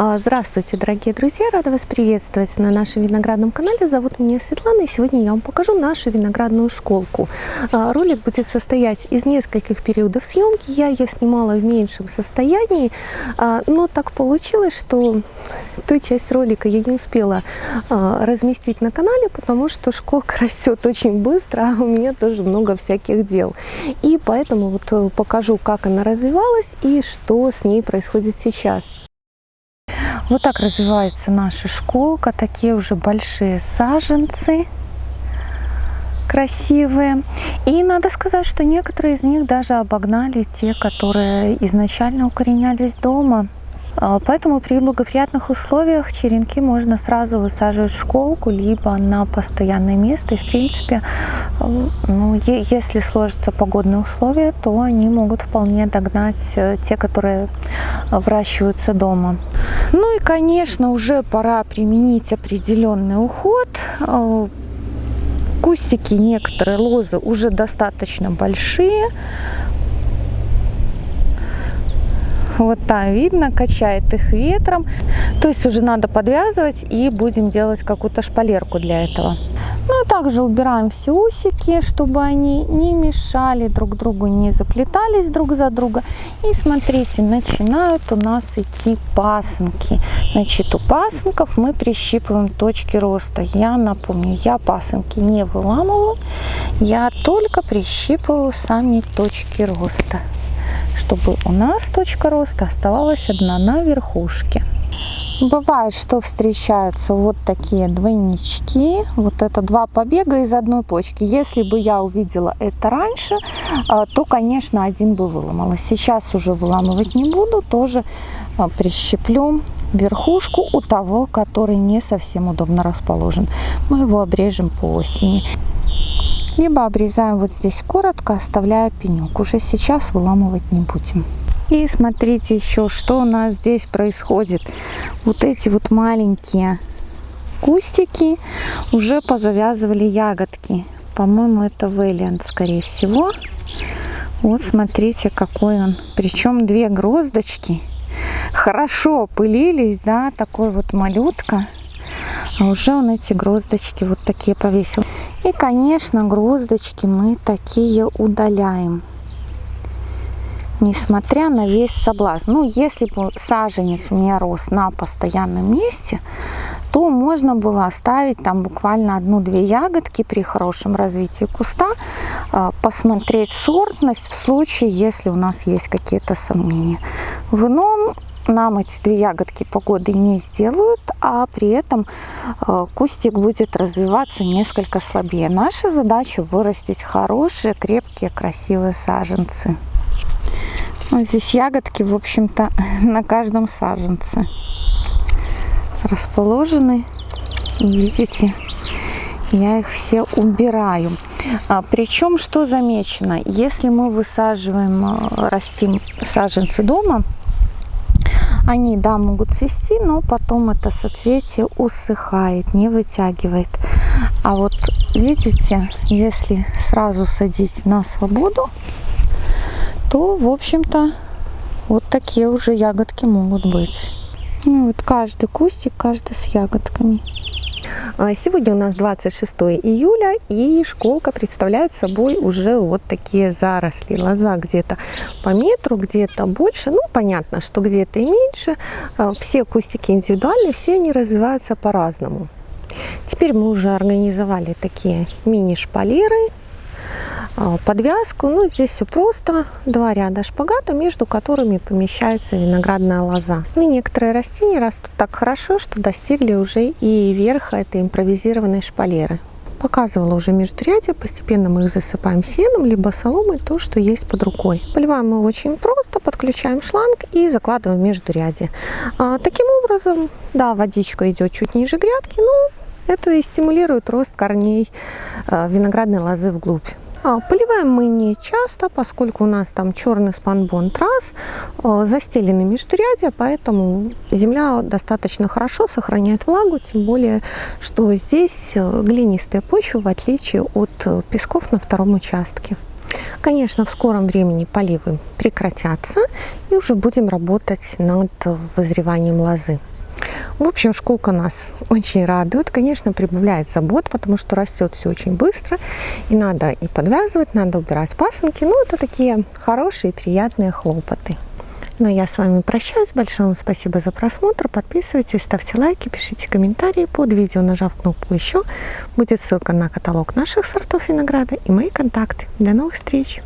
А, здравствуйте, дорогие друзья! Рада вас приветствовать на нашем виноградном канале. Зовут меня Светлана, и сегодня я вам покажу нашу виноградную школку. А, ролик будет состоять из нескольких периодов съемки. Я ее снимала в меньшем состоянии, а, но так получилось, что ту часть ролика я не успела разместить на канале, потому что школка растет очень быстро, а у меня тоже много всяких дел. И поэтому вот э, покажу, как она развивалась и что с ней происходит сейчас. Вот так развивается наша школка. Такие уже большие саженцы красивые. И надо сказать, что некоторые из них даже обогнали те, которые изначально укоренялись дома. А, поэтому при благоприятных условиях черенки можно сразу высаживать в школку, либо на постоянное место. И в принципе, ну, если сложатся погодные условия, то они могут вполне догнать э, те, которые выращиваются дома. Ну и, конечно, уже пора применить определенный уход. Э, кустики, некоторые лозы уже достаточно большие, Вот там видно, качает их ветром. То есть уже надо подвязывать и будем делать какую-то шпалерку для этого. Ну и также убираем все усики, чтобы они не мешали друг другу, не заплетались друг за друга. И смотрите, начинают у нас идти пасынки. Значит, у пасынков мы прищипываем точки роста. Я напомню, я пасынки не выламываю, я только прищипываю сами точки роста чтобы у нас точка роста оставалась одна на верхушке. Бывает, что встречаются вот такие двойнички. Вот это два побега из одной почки. Если бы я увидела это раньше, а, то, конечно, один бы выломала. Сейчас уже выламывать не буду. Тоже а, прищеплю верхушку у того, который не совсем удобно расположен. Мы его обрежем по осени либо обрезаем вот здесь коротко, оставляя пенек. Уже сейчас выламывать не будем. И смотрите еще, что у нас здесь происходит. Вот эти вот маленькие кустики уже позавязывали ягодки. По-моему, это Вэллиант, скорее всего. Вот смотрите, какой он. Причем две гроздочки хорошо пылились, да, такой вот малютка. А уже он эти гроздочки вот такие повесил. И, конечно, гроздочки мы такие удаляем. Несмотря на весь соблазн. Ну, если бы саженец не рос на постоянном месте, то можно было оставить там буквально одну-две ягодки при хорошем развитии куста, а, посмотреть сортность в случае, если у нас есть какие-то сомнения. В ином нам эти две ягодки погоды не сделают, а при этом э, кустик будет развиваться несколько слабее. Наша задача вырастить хорошие, крепкие, красивые саженцы. Вот здесь ягодки, в общем-то, на каждом саженце расположены. видите, я их все убираю. А, причем, что замечено, если мы высаживаем, э, растим саженцы дома, они, да, могут цвести, но потом это соцветие усыхает, не вытягивает. А вот видите, если сразу садить на свободу, то, в общем-то, вот такие уже ягодки могут быть. Ну, вот каждый кустик, каждый с ягодками. А, сегодня у нас 26 июля и школка представляет собой уже вот такие заросли. Лоза где-то по метру, где-то больше. Ну, понятно, что где-то и меньше. А, все кустики индивидуальные, все они развиваются по-разному. Теперь мы уже организовали такие мини-шпалеры подвязку. Ну, здесь все просто. Два ряда шпагата, между которыми помещается виноградная лоза. Ну, некоторые растения растут так хорошо, что достигли уже и верха этой импровизированной шпалеры. Показывала уже междурядье, постепенно мы их засыпаем сеном, либо соломой, то, что есть под рукой. Поливаем мы очень просто, подключаем шланг и закладываем междурядье. А, таким образом, да, водичка идет чуть ниже грядки, но это и стимулирует рост корней а, виноградной лозы вглубь. А, поливаем мы не часто, поскольку у нас там черный спанбон трасс, а, застелены междурядья, поэтому земля достаточно хорошо сохраняет влагу, тем более, что здесь э, глинистая почва, в отличие от э, песков на втором участке. Конечно, в скором времени поливы прекратятся и уже будем работать над вызреванием лозы. В общем, школка нас очень радует. Конечно, прибавляет забот, потому что растет все очень быстро. И надо и подвязывать, надо убирать пасынки. Ну, это такие хорошие, приятные хлопоты. Ну, а я с вами прощаюсь. Большое вам спасибо за просмотр. Подписывайтесь, ставьте лайки, пишите комментарии под видео, нажав кнопку «Еще». Будет ссылка на каталог наших сортов винограда и мои контакты. До новых встреч!